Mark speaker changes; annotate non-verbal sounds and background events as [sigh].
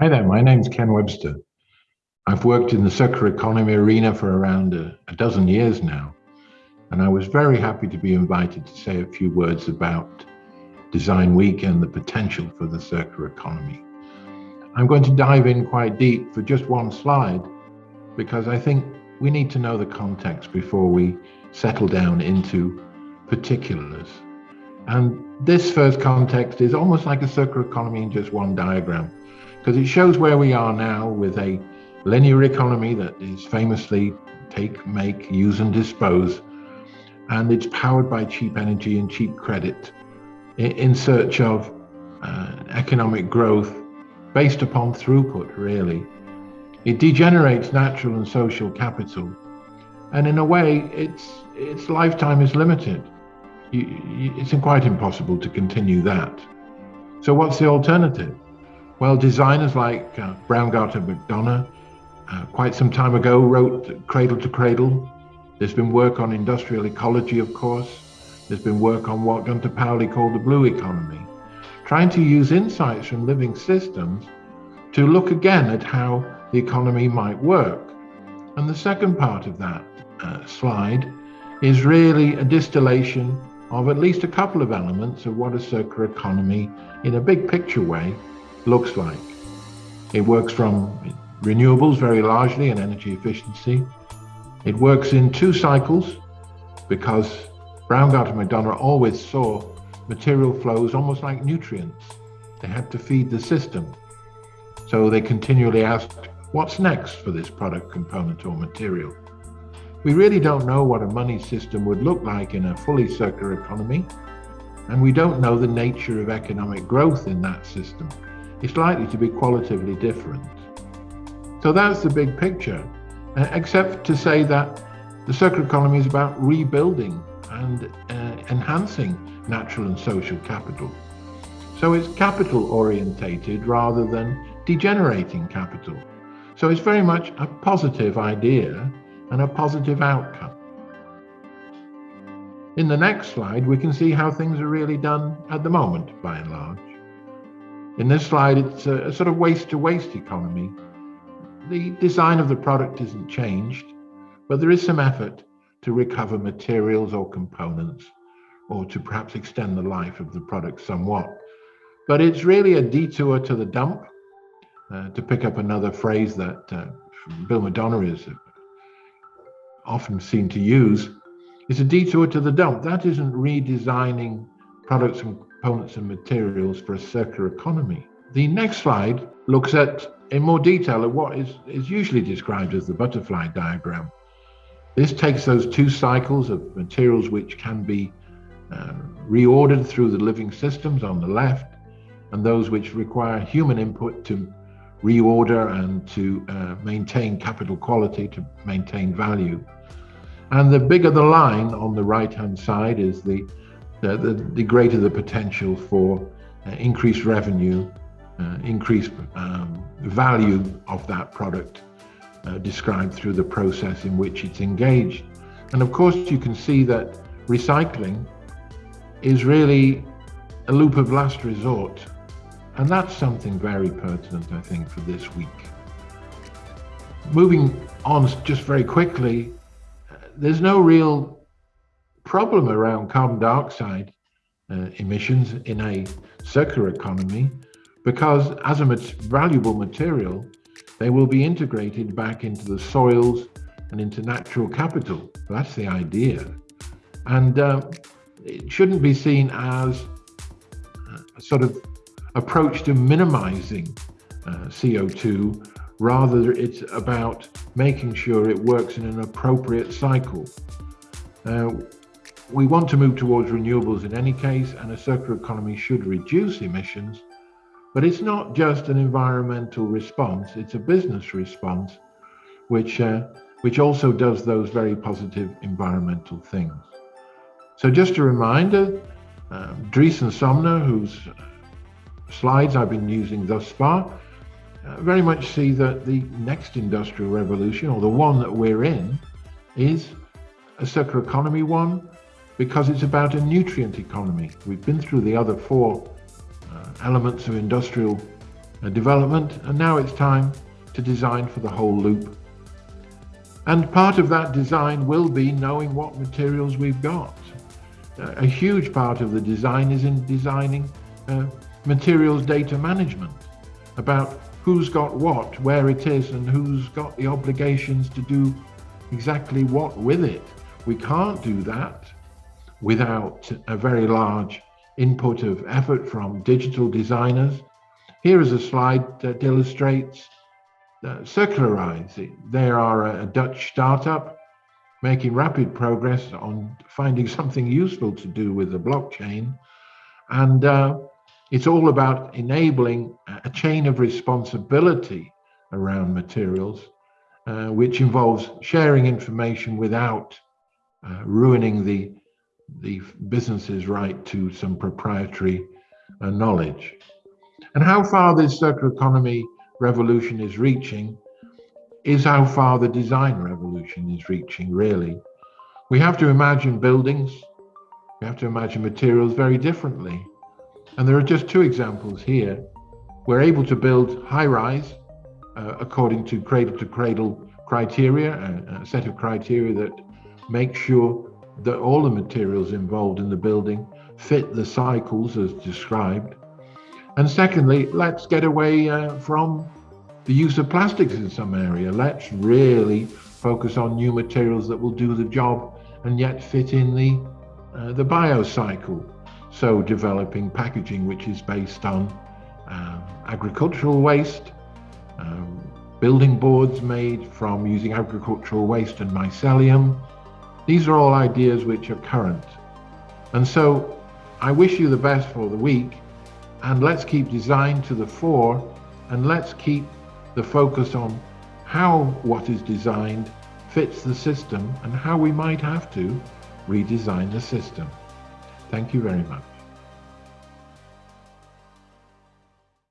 Speaker 1: Hi there, my name's Ken Webster. I've worked in the circular economy arena for around a, a, dozen years now, and I was very happy to be invited to say a few words about Design Week and the potential for the circular economy. I'm going to dive in quite deep for just one slide because I think we need to know the context before we settle down into particulars. And this first context is almost like a circular economy in just one diagram because it shows where we are now with a linear economy that is famously take, make, use and dispose. And it's powered by cheap energy and cheap credit in search of uh, economic growth based upon throughput, really. It degenerates natural and social capital. And in a way, its, its lifetime is limited. You, you, it's quite impossible to continue that. So what's the alternative? Well, designers like uh, Braungart McDonough uh, quite some time ago wrote Cradle to Cradle. There's been work on industrial ecology, of course. There's been work on what Gunter Pauli called the blue economy, trying to use insights from living systems to look again at how the economy might work. And the second part of that uh, slide is really a distillation of at least a couple of elements of what a circular economy, in a big picture way, looks like. It works from renewables very largely and energy efficiency. It works in two cycles because Braungart and McDonough always saw material flows almost like nutrients. They had to feed the system. So they continually asked, what's next for this product component or material? We really don't know what a money system would look like in a fully circular economy, and we don't know the nature of economic growth in that system is likely to be qualitatively different. So that's the big picture, uh, except to say that the circular economy is about rebuilding and uh, enhancing natural and social capital. So it's capital orientated rather than degenerating capital. So it's very much a positive idea and a positive outcome. In the next slide, we can see how things are really done at the moment, by and large. In this slide, it's a, a sort of waste to waste economy. The design of the product isn't changed, but there is some effort to recover materials or components or to perhaps extend the life of the product somewhat. But it's really a detour to the dump, uh, to pick up another phrase that uh, Bill McDonough is often seen to use. It's a detour to the dump. That isn't redesigning products and components and materials for a circular economy. The next slide looks at in more detail at what is, is usually described as the butterfly diagram. This takes those two cycles of materials which can be uh, reordered through the living systems on the left and those which require human input to reorder and to uh, maintain capital quality, to maintain value. And the bigger the line on the right hand side is the the, the, the greater the potential for uh, increased revenue, uh, increased um, value of that product uh, described through the process in which it's engaged. And of course, you can see that recycling is really a loop of last resort. And that's something very pertinent, I think, for this week. Moving on just very quickly, uh, there's no real problem around carbon dioxide uh, emissions in a circular economy because as a valuable material, they will be integrated back into the soils and into natural capital. That's the idea. And uh, it shouldn't be seen as a sort of approach to minimizing uh, CO2. Rather, it's about making sure it works in an appropriate cycle. Uh, we want to move towards renewables in any case, and a circular economy should reduce emissions. But it's not just an environmental response, it's a business response, which, uh, which also does those very positive environmental things. So just a reminder, um, Dries Somner, whose slides I've been using thus far, uh, very much see that the next industrial revolution, or the one that we're in, is a circular economy one, because it's about a nutrient economy. We've been through the other four uh, elements of industrial uh, development, and now it's time to design for the whole loop. And part of that design will be knowing what materials we've got. A huge part of the design is in designing uh, materials data management, about who's got what, where it is, and who's got the obligations to do exactly what with it. We can't do that without a very large input of effort from digital designers. Here is a slide that illustrates uh, Circularise. They are a Dutch startup making rapid progress on finding [laughs] something useful to do with the blockchain. And uh, it's all about enabling a chain of responsibility around materials, uh, which involves sharing information without uh, ruining the, the business's right to some proprietary uh, knowledge. And how far this circular economy revolution is reaching is how far the design revolution is reaching, really. We have to imagine buildings, we have to imagine materials very differently. And there are just two examples here. We're able to build high rise uh, according to cradle to cradle criteria, a, a set of criteria that make sure that all the materials involved in the building fit the cycles as described. And secondly, let's get away uh, from the use of plastics in some area. Let's really focus on new materials that will do the job and yet fit in the, uh, the biocycle. So developing packaging which is based on um, agricultural waste, um, building boards made from using agricultural waste and mycelium. These are all ideas which are current. And so I wish you the best for the week and let's keep design to the fore and let's keep the focus on how what is designed fits the system and how we might have to redesign the system. Thank you very much.